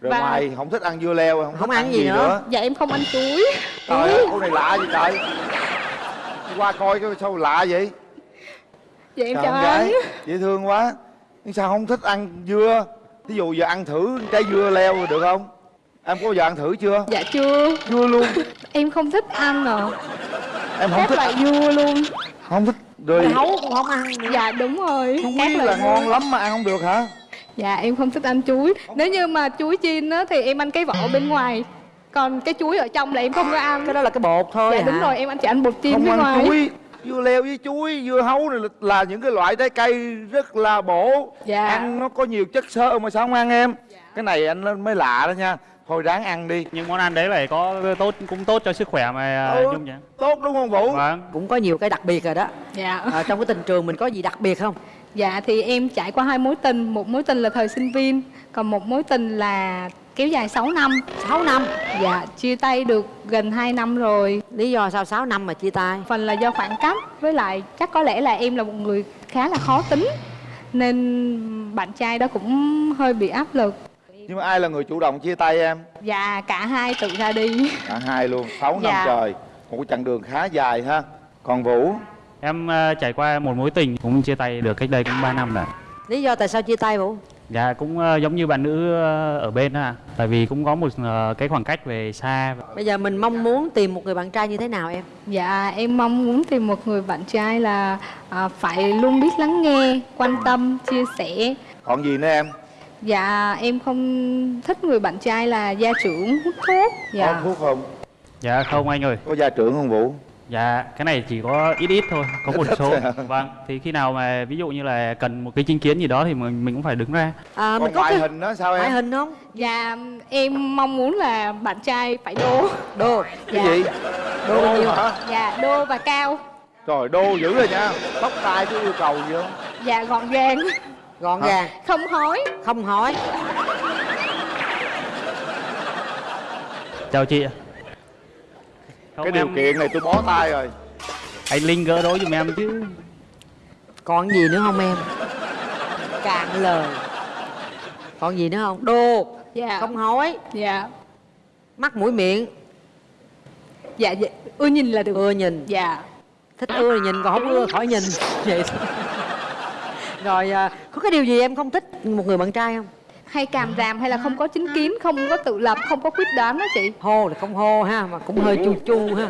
rồi Và- ngoài không thích ăn dưa leo không, Không thích ăn gì nữa. Dạ em không ăn chuối. trời ơi cô này lạ gì trời Đi qua coi cái sao lạ vậy Dạ em chào anh. gái dễ thương quá nhưng sao không thích ăn dưa ví dụ giờ ăn thử trái dưa leo được không em có bao giờ ăn thử chưa Dạ chưa. dưa luôn Em không thích ăn à. em không Các thích loại dưa luôn. không thích rồi hấu cũng không ăn nữa. Dạ đúng rồi. không biết là ngon lắm mà ăn không được hả Dạ em không thích ăn chuối. Nếu như mà chuối chiên á thì em ăn cái vỏ bên ngoài. Còn cái chuối ở trong là em không có ăn. cái đó là cái bột thôi Dạ hả? đúng rồi, em ăn chỉ ăn bột chiên không bên ăn ngoài. chuối dưa leo với chuối dưa hấu này là, là những cái loại trái cây rất là bổ Dạ. ăn nó có nhiều chất xơ mà sao không ăn em cái này anh mới lạ đó nha thôi ráng ăn đi Nhưng món ăn đấy phải có tốt cũng tốt cho sức khỏe mà Ừ. uh, Nhung nhỉ? tốt đúng không vũ Vâng. cũng có nhiều cái đặc biệt rồi đó Dạ. à, trong cái tình trường mình có gì đặc biệt không Dạ thì em trải qua hai mối tình, một mối tình là thời sinh viên, còn một mối tình là kéo dài 6 năm. 6 năm Dạ, chia tay được gần 2 năm rồi. lý do sao 6 năm mà chia tay Phần là do khoảng cách, với lại chắc có lẽ là em là một người khá là khó tính nên bạn trai đó cũng hơi bị áp lực. nhưng mà ai là người chủ động chia tay em Dạ, cả hai tự ra đi. cả hai luôn 6 năm Dạ. trời một cái chặng đường khá dài ha còn vũ Em ờ, trải qua một mối tình cũng chia tay được cách đây cũng 3 năm rồi. lý do tại sao chia tay vũ Dạ cũng ờ, giống như bạn nữ ờ, ở bên á, tại vì cũng có một ờ, cái khoảng cách về xa. bây giờ mình mong muốn tìm một người bạn trai như thế nào em Dạ, em mong muốn tìm một người bạn trai là à, phải luôn biết lắng nghe, quan tâm, chia sẻ. còn gì nữa em Dạ, em không thích người bạn trai là gia trưởng hút thuốc. có Dạ. thuốc không Dạ không anh ơi. Có gia trưởng không Vũ? Dạ cái này chỉ có ít ít thôi, có một số. hả? Vâng, thì khi nào mà ví dụ như là cần một cái chính kiến gì đó thì mình mình cũng phải đứng ra. à, Còn ngoại hình đó sao em? ngoại hình không Dạ em mong muốn là bạn trai phải đô đô Cái gì? đô bao nhiêu hả? Dạ đô và cao Trời đô dữ rồi nha Tóc tai có yêu cầu gì không? Dạ gọn gàng gọn Hả? gàng Không hói không hỏi Chào chị. Không, Cái điều em- kiện này tôi bó tay rồi. Anh Linh gỡ đối giùm em chứ. còn gì nữa không em? Cạn lời. Còn gì nữa không? Đô Dạ. Không hỏi Dạ. Mắt mũi miệng. Dạ, dạ. Ưa nhìn là được. Ưa nhìn. Dạ. Thích ưa thì nhìn còn không ưa khỏi nhìn. Vậy thôi. rồi à, có cái điều gì em không thích? Một người bạn trai không Hay càm ràm hay là không có chính kiến Không có tự lập, không có quyết đoán đó chị. Hô là không hô ha mà cũng hơi chu chu ha.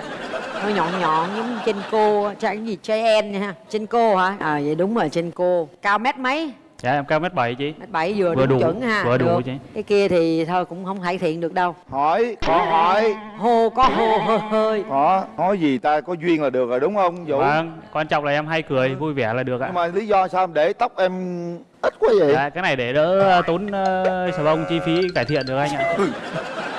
Hơi nhọn nhọn giống trên cô cái gì JN nha ha. Trên cô hả? À vậy đúng rồi trên cô. Cao mét mấy? Dạ em cao mét bảy chị. mét bảy vừa, Vừa đủ, chuẩn ha. vừa đủ chị. cái kia thì thôi cũng không cải thiện được đâu. Hỏi, có hỏi. Hô có hô hơi hơi. Có, nói gì ta có duyên là được rồi đúng không Vũ? Vâng, quan trọng là em hay cười, vui vẻ là được ạ. Nhưng mà lý do sao em để tóc em ít quá vậy? Dạ, cái này để đỡ ờ, tốn uh, xà bông chi phí cải thiện được anh ạ.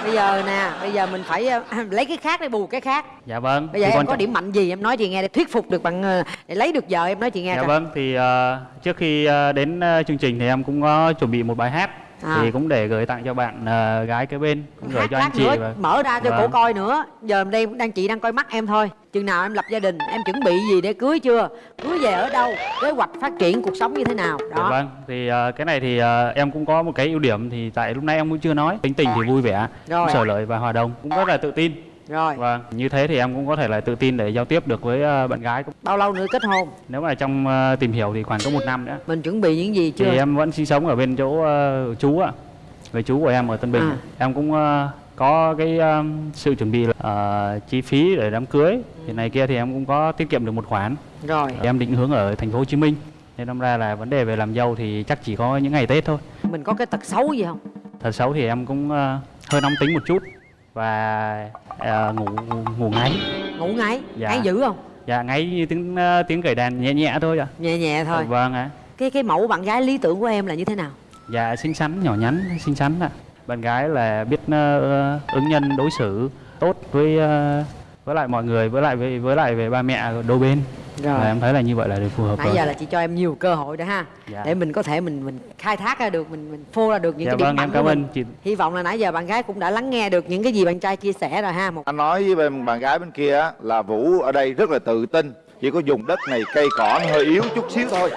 bây giờ nè bây giờ mình phải ờ, lấy cái khác để bù cái khác Dạ vâng. bây giờ thì em có trọng- điểm mạnh gì em nói chị nghe để thuyết phục được bạn ờ, để lấy được vợ em nói chị nghe Dạ coi. vâng, thì ờ, trước khi ờ, đến ờ, chương trình thì em cũng có chuẩn bị một bài hát À. thì cũng để gửi tặng cho bạn ờ, gái kế bên, cũng gửi cho anh chị nữa và mở ra cho Vâng. cổ coi nữa giờ đây đang chị đang coi mắt em thôi chừng nào em lập gia đình em chuẩn bị gì để cưới chưa cưới về ở đâu kế hoạch phát triển cuộc sống như thế nào Dạ đó vâng, thì ờ, cái này thì ờ, em cũng có một cái ưu điểm thì tại lúc nãy em cũng chưa nói, tính tình thì vui vẻ, Rồi. cũng sở lợi và hòa đồng, cũng rất là tự tin. Rồi Vâng, như thế thì em cũng có thể là tự tin để giao tiếp được với ờ, bạn gái. bao lâu nữa kết hôn Nếu mà trong ờ, tìm hiểu thì khoảng có một năm nữa. mình chuẩn bị những gì chưa Thì em vẫn sinh sống ở bên chỗ ờ, chú ạ. Người chú của em ở Tân Bình. À. Em cũng có cái ờ, sự chuẩn bị là ờ, chi phí để đám cưới. Thì này kia thì em cũng có tiết kiệm được một khoản. rồi Em định hướng ở thành phố Hồ Chí Minh. Nên đâm ra là vấn đề về làm dâu thì chắc chỉ có những ngày Tết thôi. mình có cái tật xấu gì không Thật xấu thì em cũng ờ, hơi nóng tính một chút và ờ, ngủ ngủ ngáy. ngủ ngáy Dạ. ngáy dữ không Dạ ngáy như tiếng ờ, tiếng cởi đàn nhẹ nhẹ thôi ạ. nhẹ nhẹ thôi Vâng ạ. cái cái mẫu bạn gái lý tưởng của em là như thế nào Dạ xinh xắn, nhỏ nhắn, xinh xắn ạ. Bạn gái là biết ờ, ứng nhân đối xử tốt với ờ, với lại mọi người, với lại với, với lại về ba mẹ đôi bên. Rồi. Và em thấy là như vậy là được phù hợp nãy rồi. giờ là chị cho em nhiều cơ hội đó ha Dạ. để mình có thể mình mình khai thác ra được mình mình phô ra được những Dạ cái điểm vâng, mạnh em của cảm mình ơn chị. hy vọng là nãy giờ bạn gái cũng đã lắng nghe được những cái gì bạn trai chia sẻ rồi ha một Anh nói với bên bạn gái bên kia á, là Vũ ở đây rất là tự tin Chỉ có dùng đất này cây cỏ nó hơi yếu chút xíu thôi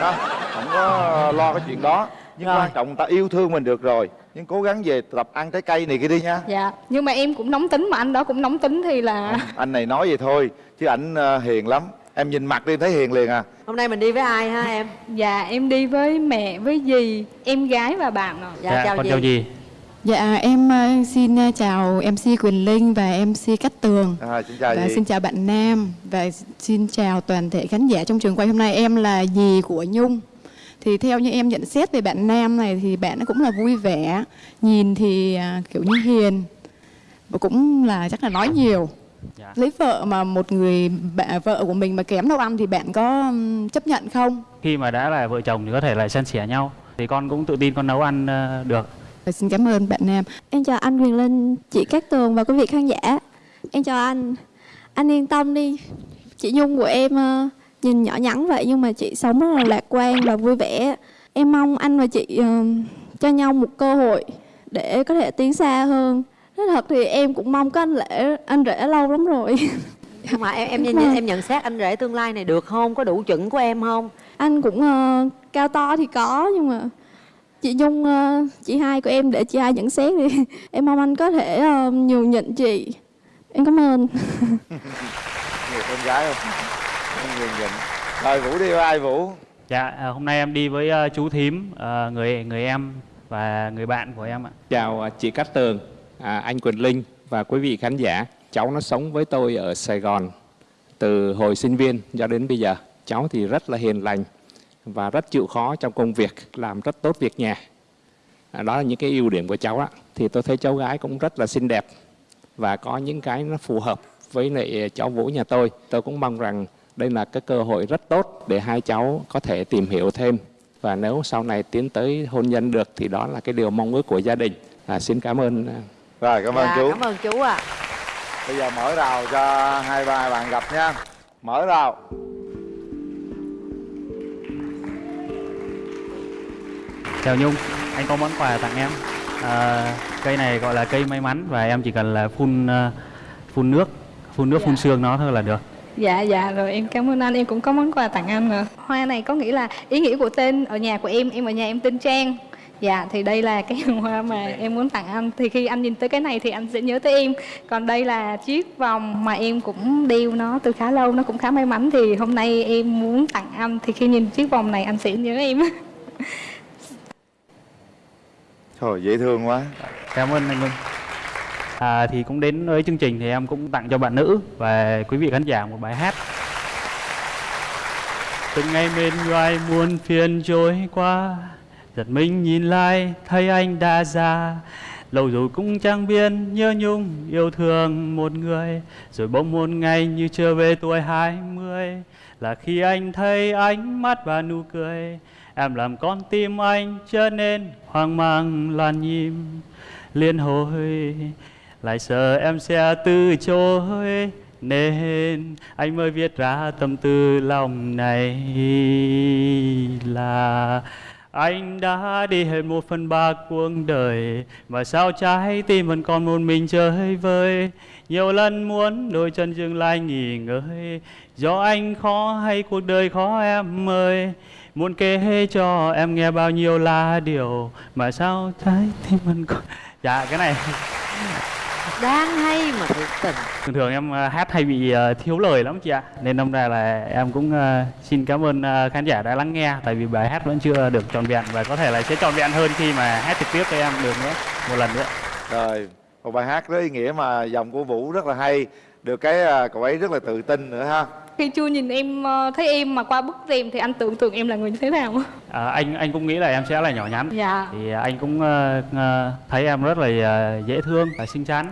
ha? Không có lo cái chuyện đó Nhưng Rồi. quan trọng ta yêu thương mình được rồi Nhưng cố gắng về tập ăn trái cây này kia đi nha. Dạ Nhưng mà em cũng nóng tính mà anh đó cũng nóng tính thì là Anh này nói vậy thôi Chứ ảnh ờ, hiền lắm. Em nhìn mặt đi thấy hiền liền à. Hôm nay mình đi với ai ha em? Dạ em đi với mẹ, với dì, em gái và bạn ạ. Dạ, chào con gì chào gì? Dạ em ờ, xin ờ, chào MC Quyền Linh và MC Cát Tường. À, Xin chào và chị xin chào bạn Nam và xin chào toàn thể khán giả trong trường quay hôm nay. Em là dì của Nhung thì theo như em nhận xét về bạn Nam này thì bạn ấy cũng là vui vẻ nhìn thì à, kiểu như hiền và cũng là chắc là nói nhiều Dạ. lấy vợ mà một người bà, vợ của mình mà kém nấu ăn thì bạn có chấp nhận không Khi mà đã là vợ chồng thì có thể là san sẻ nhau. Thì con cũng tự tin con nấu ăn ờ, được. Xin cảm ơn bạn Nam Em chào anh Quyền Linh, chị Cát Tường và quý vị khán giả Em chào anh Anh yên tâm đi Chị Nhung của em ờ, nhìn nhỏ nhắn vậy nhưng mà chị sống rất là lạc quan và vui vẻ. Em mong anh và chị ờ, cho nhau một cơ hội để có thể tiến xa hơn. Nói thật thì em cũng mong có anh lễ anh rể lâu lắm rồi. Mà em em Vâng. em, nhận xét anh rể tương lai này được không? Có đủ chuẩn của em không? Anh cũng ờ, cao to thì có nhưng mà chị Nhung ờ, chị hai của em để chị hai nhận xét thì em mong anh có thể ờ, nhường nhịn chị. Em cảm ơn. Người con gái không Em nhìn nhìn Rồi Vũ đi với ai Vũ Dạ ờ, hôm nay em đi với ờ, chú thím, ờ, người người em và người bạn của em ạ. Chào à, chị Cát Tường, à, anh Quỳnh Linh và quý vị khán giả. Cháu nó sống với tôi ở Sài Gòn từ hồi sinh viên cho đến bây giờ. Cháu thì rất là hiền lành và rất chịu khó trong công việc, làm rất tốt việc nhà. À, đó là những cái ưu điểm của cháu á. Thì tôi thấy cháu gái cũng rất là xinh đẹp và có những cái nó phù hợp với lại cháu Vũ nhà tôi. Tôi cũng mong rằng đây là cái cơ hội rất tốt để hai cháu có thể tìm hiểu thêm và nếu sau này tiến tới hôn nhân được thì đó là cái điều mong ước của gia đình. À, xin cảm ơn. à, rồi cảm ơn Dạ, chú cảm ơn chú ạ bây giờ mở rào cho hai ba bạn gặp nha mở rào Chào Nhung, anh có món quà tặng em. À, cây này gọi là cây may mắn và em chỉ cần là phun ờ, phun nước, phun nước phun sương nó thôi là được. Dạ dạ rồi em cảm ơn anh. Em cũng có món quà tặng anh nữa Hoa này có nghĩa là ý nghĩa của tên ở nhà của em. Em ở nhà em tên Trang. Dạ thì đây là cái hoa mà em muốn tặng anh. Thì khi anh nhìn tới cái này thì anh sẽ nhớ tới em. Còn đây là chiếc vòng mà em cũng đeo nó từ khá lâu. Nó cũng khá may mắn. Thì hôm nay em muốn tặng anh. Thì khi nhìn chiếc vòng này anh sẽ nhớ em. Thôi, dễ thương quá. Cảm ơn anh Minh. À, thì cũng đến với chương trình thì em cũng tặng cho bạn nữ và quý vị khán giả một bài hát. Từng ngày bên ngoài muôn phiền trôi qua Giật mình nhìn lại thấy anh đã già. Lâu rồi cũng chẳng biết nhớ nhung yêu thương một người Rồi bỗng một ngày như trở về tuổi hai mươi. Là khi anh thấy ánh mắt và nụ cười Em làm con tim anh trở nên hoang mang lan nhim Liên hồi lại sợ em sẽ từ chối. Nên anh mới viết ra tâm tư lòng này là anh đã đi hết một phần ba cuộc đời, Mà sao trái tim vẫn còn một mình chơi vơi? Nhiều lần muốn đôi chân dừng lại nghỉ ngơi, Do anh khó hay cuộc đời khó em ơi? Muốn kể cho em nghe bao nhiêu là điều, Mà sao trái tim vẫn còn Dạ cái này. Đáng hay mà thiệt tình thường thường em ờ, hát hay bị ờ, thiếu lời lắm chị ạ. Nên đâm ra là em cũng ờ, xin cảm ơn khán giả đã lắng nghe tại vì bài hát vẫn chưa được trọn vẹn và có thể là sẽ trọn vẹn hơn khi mà hát trực tiếp với em được nữa một lần nữa. Rồi một bài hát rất ý nghĩa mà dòng của vũ rất là hay được cái à, cậu ấy rất là tự tin nữa ha. Khi chưa nhìn em ờ, thấy em mà qua bức rèm Thì anh tưởng tượng em là người như thế nào? À, anh anh cũng nghĩ là em sẽ là nhỏ nhắn. Dạ. thì anh cũng ờ, thấy em rất là dễ thương và xinh xắn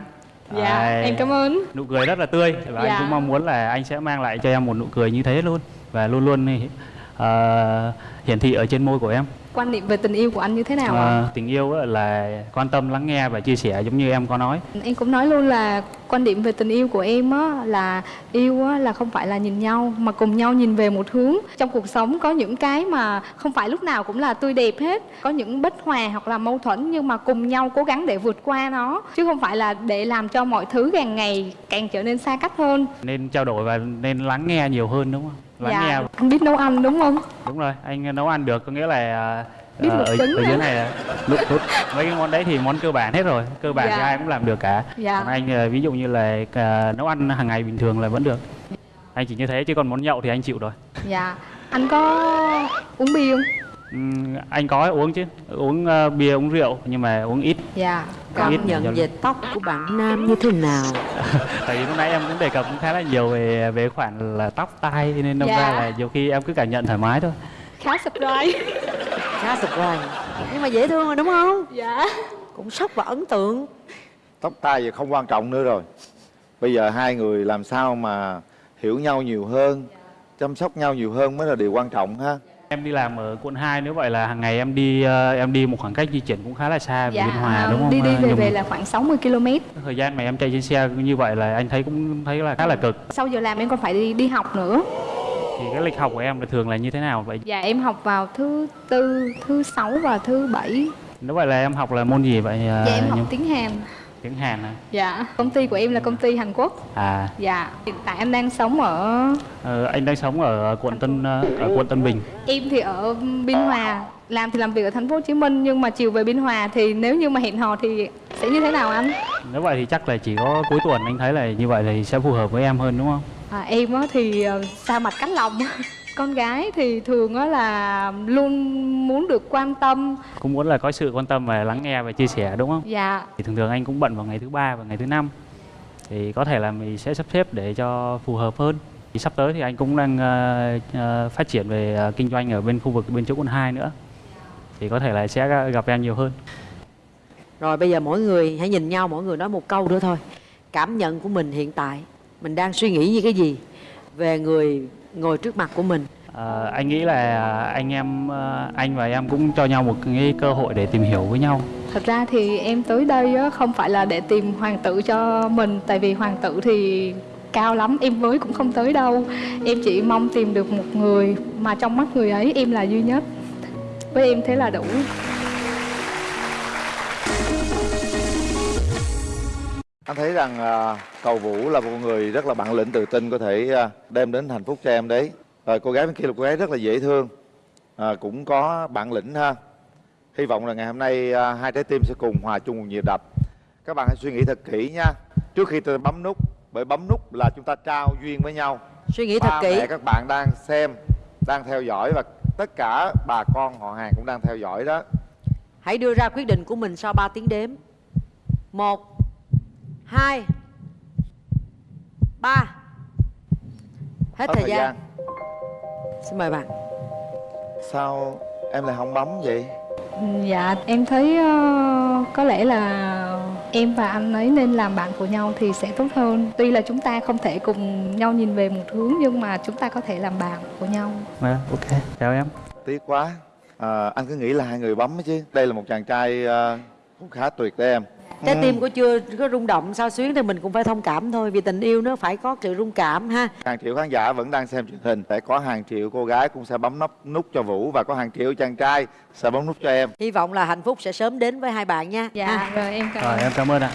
Dạ, À, em cảm ơn. nụ cười rất là tươi và Dạ. anh cũng mong muốn là anh sẽ mang lại cho em một nụ cười như thế luôn và luôn luôn ờ, hiển thị ở trên môi của em Quan niệm về tình yêu của anh như thế nào ạ? Ờ, tình yêu á là quan tâm lắng nghe và chia sẻ giống như em có nói Em cũng nói luôn là quan điểm về tình yêu của em á là yêu á là không phải là nhìn nhau mà cùng nhau nhìn về một hướng. Trong cuộc sống có những cái mà không phải lúc nào cũng là tươi đẹp hết, có những bất hòa hoặc là mâu thuẫn nhưng mà cùng nhau cố gắng để vượt qua nó chứ không phải là để làm cho mọi thứ càng ngày càng trở nên xa cách hơn. nên trao đổi và nên lắng nghe nhiều hơn đúng không lắng nghe Dạ, anh biết nấu ăn đúng không? đúng rồi anh nấu ăn được có nghĩa là Biết ờ, ở, ở dưới này lúc lúc mấy cái món đấy thì món cơ bản hết rồi cơ bản Dạ. thì ai cũng làm được cả Dạ. còn anh ờ, ví dụ như là à, nấu ăn hàng ngày bình thường là vẫn được anh chỉ như thế chứ còn món nhậu thì anh chịu rồi Dạ. Anh có uống bia không? Anh có uống chứ uống ờ, bia uống rượu nhưng mà uống ít Dạ. Còn ít Cảm nhận về tóc của bạn nam như thế nào? tại vì lúc nãy em cũng đề cập cũng khá là nhiều về về khoản là tóc tai nên đâm Dạ. ra là nhiều khi em cứ cảm nhận thoải mái thôi Khá surprise. Khá surprise Nhưng mà dễ thương rồi đúng không? Dạ. Cũng sốc và ấn tượng tóc tai giờ không quan trọng nữa rồi bây giờ hai người làm sao mà hiểu nhau nhiều hơn chăm sóc nhau nhiều hơn mới là điều quan trọng ha Em đi làm ở quận 2 nếu vậy là hàng ngày em đi ờ, em đi một khoảng cách di chuyển cũng khá là xa về Dạ, Biên Hòa đúng không? đi đi ờ, về về là khoảng 60 km. Thời gian mà em chạy trên xe như vậy là anh thấy cũng thấy là khá là cực. Sau giờ làm em còn phải đi đi học nữa. Thì cái lịch học của em là thường là như thế nào vậy? Dạ em học vào thứ tư, thứ sáu và thứ bảy. Nếu vậy là em học là môn gì vậy? ờ, Dạ em học Nhung? tiếng Hàn. Tiếng Hàn à? Dạ. Công ty của em là công ty Hàn Quốc. À, Dạ. Hiện tại em đang sống ở ờ, anh đang sống ở quận Tân ờ, ở quận Tân Bình. em thì ở Biên Hòa, làm thì làm việc ở thành phố Hồ Chí Minh nhưng mà chiều về Biên Hòa thì nếu như mà hẹn hò thì sẽ như thế nào anh? Nếu vậy thì chắc là chỉ có cuối tuần anh thấy là như vậy thì sẽ phù hợp với em hơn đúng không? À, em á thì ờ, xa mặt cách lòng con gái thì thường á là luôn muốn được quan tâm Cũng muốn là có sự quan tâm và lắng nghe và chia sẻ đúng không? dạ Thì thường thường anh cũng bận vào ngày thứ ba và ngày thứ năm thì có thể là mình sẽ sắp xếp để cho phù hợp hơn. Thì sắp tới thì anh cũng đang ờ, phát triển về ờ, kinh doanh ở bên khu vực bên chỗ quận 2 nữa. Thì có thể là sẽ gặp em nhiều hơn. Rồi bây giờ mỗi người hãy nhìn nhau Mỗi người nói một câu nữa thôi cảm nhận của mình hiện tại mình đang suy nghĩ như cái gì về người ngồi trước mặt của mình. Ờ, anh nghĩ là anh em ờ, anh và em cũng cho nhau một cái cơ hội để tìm hiểu với nhau. Thật ra thì em tới đây á, không phải là để tìm hoàng tử cho mình Tại vì hoàng tử thì cao lắm em với cũng không tới đâu. Em chỉ mong tìm được một người mà trong mắt người ấy em là duy nhất. Với em thế là đủ anh thấy rằng à, cầu vũ là một người rất là bản lĩnh tự tin có thể à, đem đến hạnh phúc cho em đấy. Rồi cô gái bên kia là cô gái rất là dễ thương à, cũng có bản lĩnh ha. Hy vọng là ngày hôm nay à, hai trái tim sẽ cùng hòa chung một nhịp đập. Các bạn hãy suy nghĩ thật kỹ nha. Trước khi tôi bấm nút bởi bấm nút là chúng ta trao duyên với nhau. Suy nghĩ thật Ba kỹ. mẹ các bạn đang xem đang theo dõi và tất cả bà con họ hàng cũng đang theo dõi đó. Hãy đưa ra quyết định của mình sau 3 tiếng đếm. Một hai ba. Hết, Hết thời, gian. xin mời bạn. Sao em lại không bấm vậy? Dạ em thấy ờ, có lẽ là em và anh ấy nên làm bạn của nhau thì sẽ tốt hơn. Tuy là chúng ta không thể cùng nhau nhìn về một hướng nhưng mà chúng ta có thể làm bạn của nhau. Vâng, ok. Chào em. Tiếc quá. À, anh cứ nghĩ là hai người bấm chứ. Đây là một chàng trai à, cũng khá tuyệt đấy em trái Ừ. tim của chưa có rung động sao xuyến thì mình cũng phải thông cảm thôi vì tình yêu nó phải có sự rung cảm ha. Hàng triệu khán giả vẫn đang xem truyền hình sẽ có hàng triệu cô gái cũng sẽ bấm nút nút cho vũ và có hàng triệu chàng trai sẽ bấm nút cho em. Hy vọng là hạnh phúc sẽ sớm đến với hai bạn nha. Dạ rồi em cảm rồi em cảm ơn ạ